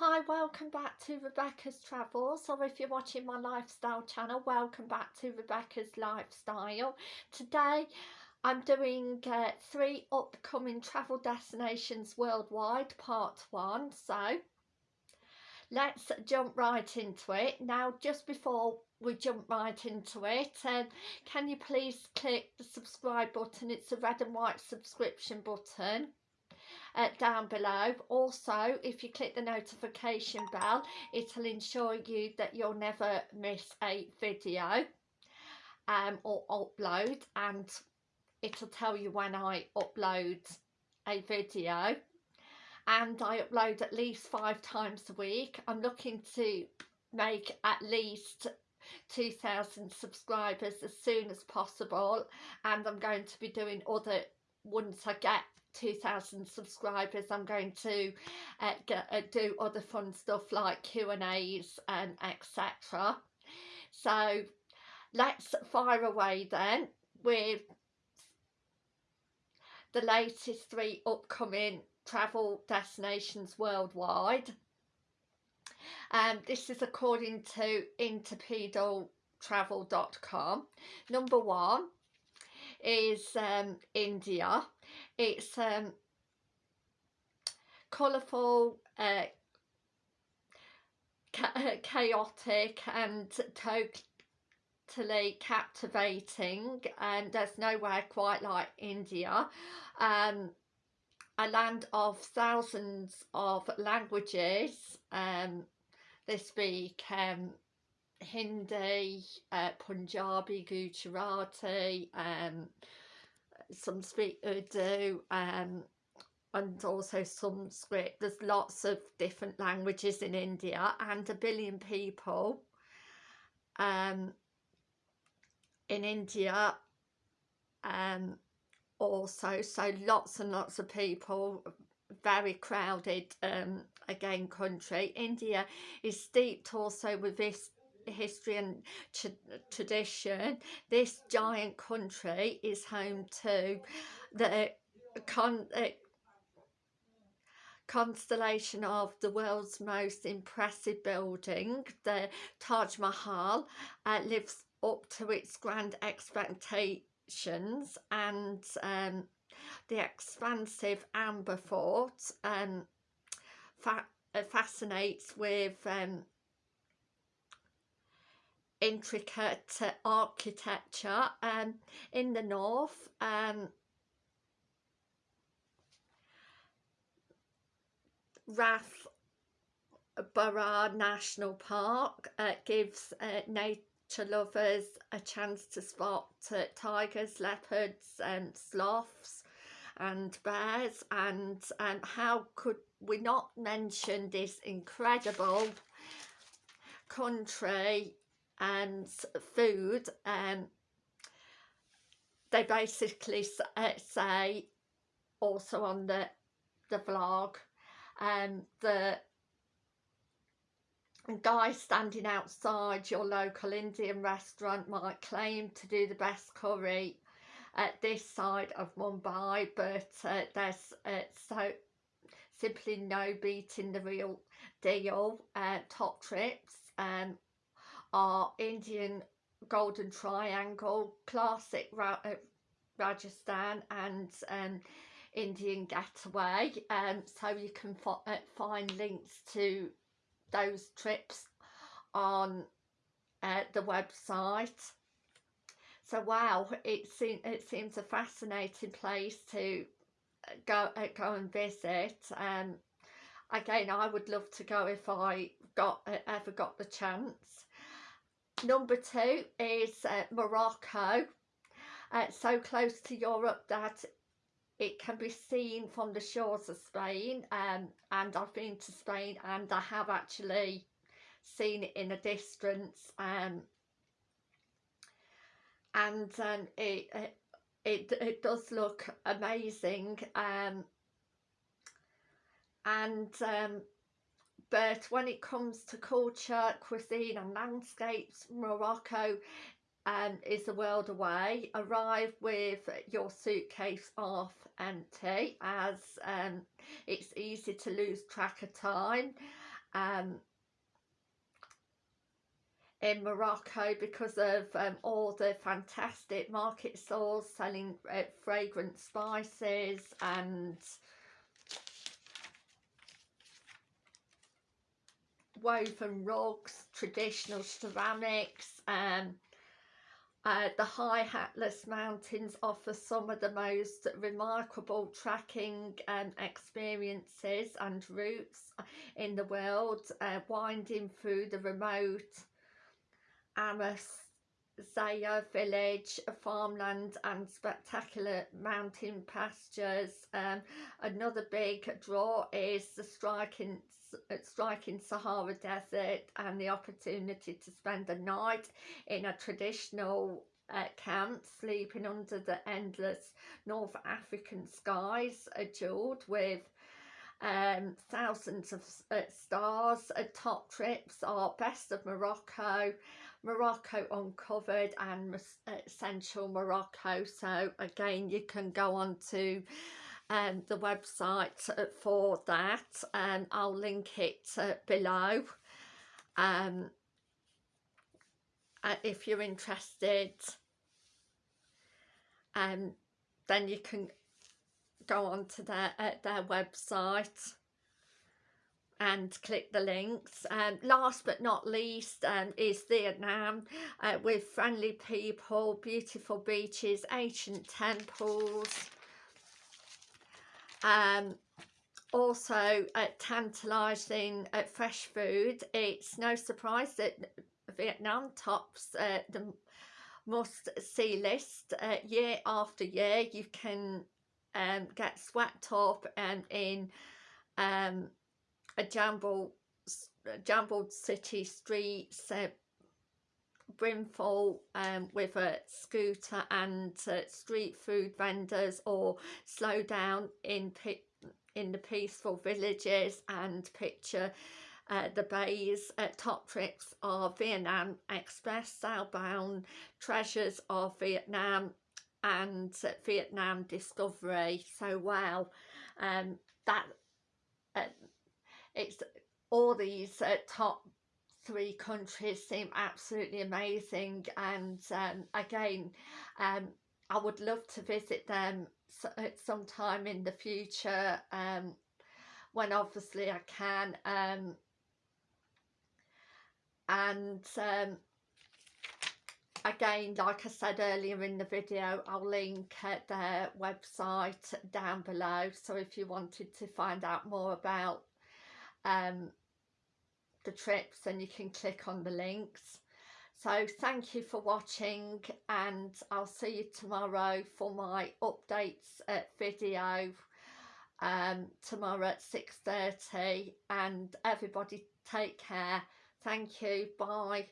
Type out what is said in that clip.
Hi, welcome back to Rebecca's Travels, or if you're watching my lifestyle channel, welcome back to Rebecca's Lifestyle. Today, I'm doing uh, three upcoming travel destinations worldwide, part one. So, let's jump right into it. Now, just before we jump right into it, uh, can you please click the subscribe button? It's a red and white subscription button uh, down below. Also, if you click the notification bell, it'll ensure you that you'll never miss a video um, or upload and it'll tell you when I upload a video and I upload at least five times a week. I'm looking to make at least 2,000 subscribers as soon as possible and I'm going to be doing other once I get 2,000 subscribers I'm going to uh, get, uh, do other fun stuff like Q&As and etc. So let's fire away then with the latest three upcoming travel destinations worldwide. Um, this is according to intrepidtravel.com. Number one is um, India. It's um, colourful, uh, chaotic and totally captivating and there's nowhere quite like India. Um, a land of thousands of languages. Um, they speak um, Hindi, uh, Punjabi, Gujarati, um, some speak Urdu, um, and also Sanskrit. There's lots of different languages in India and a billion people um, in India um, also. So lots and lots of people, very crowded um, again country. India is steeped also with this history and tradition, this giant country is home to the con uh, constellation of the world's most impressive building, the Taj Mahal, uh, lives up to its grand expectations and um, the expansive Amber Fort um, fa fascinates with um, intricate architecture um, in the north um, Rath Borough National Park uh, gives uh, nature lovers a chance to spot uh, tigers, leopards and sloths and bears. And um, how could we not mention this incredible country and food um, they basically uh, say also on the the vlog um, the guy standing outside your local Indian restaurant might claim to do the best curry at this side of Mumbai but uh, there's uh, so simply no beating the real deal uh, top trips um, are Indian Golden Triangle, classic Ra uh, Rajasthan and um, Indian Getaway. Um, so you can uh, find links to those trips on uh, the website. So wow it, seems it seems a fascinating place to uh, go uh, go and visit. Um again I would love to go if I got uh, ever got the chance Number two is uh, Morocco. Uh, so close to Europe that it can be seen from the shores of Spain um, and I've been to Spain and I have actually seen it in a distance um, and um, it, it, it does look amazing um, and um, but when it comes to culture, cuisine and landscapes, Morocco um, is a world away. Arrive with your suitcase off empty as um, it's easy to lose track of time um, in Morocco because of um, all the fantastic market stalls selling uh, fragrant spices and woven rugs, traditional ceramics, um, uh, the high Atlas Mountains offer some of the most remarkable trekking um, experiences and routes in the world, uh, winding through the remote Zaya village, farmland and spectacular mountain pastures. Um, another big draw is the striking striking Sahara Desert and the opportunity to spend a night in a traditional uh, camp sleeping under the endless North African skies jeweled with um, thousands of uh, stars. Uh, top trips are Best of Morocco, Morocco Uncovered and uh, Central Morocco. So again, you can go on to um, the website uh, for that and I'll link it uh, below um, uh, if you're interested um, then you can go on to their, uh, their website and click the links. Um, last but not least um, is Vietnam uh, with friendly people, beautiful beaches, ancient temples, um, also uh, tantalising uh, fresh food. It's no surprise that Vietnam tops uh, the must-see list uh, year after year. You can um, get swept up and in um, a jumbled, jumbled city streets, uh, brimful um, with a scooter and uh, street food vendors or slow down in in the peaceful villages and picture uh, the bays uh, top trips of Vietnam Express southbound treasures of Vietnam and Vietnam Discovery so well um, that uh, it's all these uh, top three countries seem absolutely amazing and um, again um, I would love to visit them at some time in the future um, when obviously I can um, and um, again like I said earlier in the video I'll link their website down below so if you wanted to find out more about um, the trips then you can click on the links. So thank you for watching and I'll see you tomorrow for my updates uh, video um, tomorrow at 6.30 and everybody take care. Thank you. Bye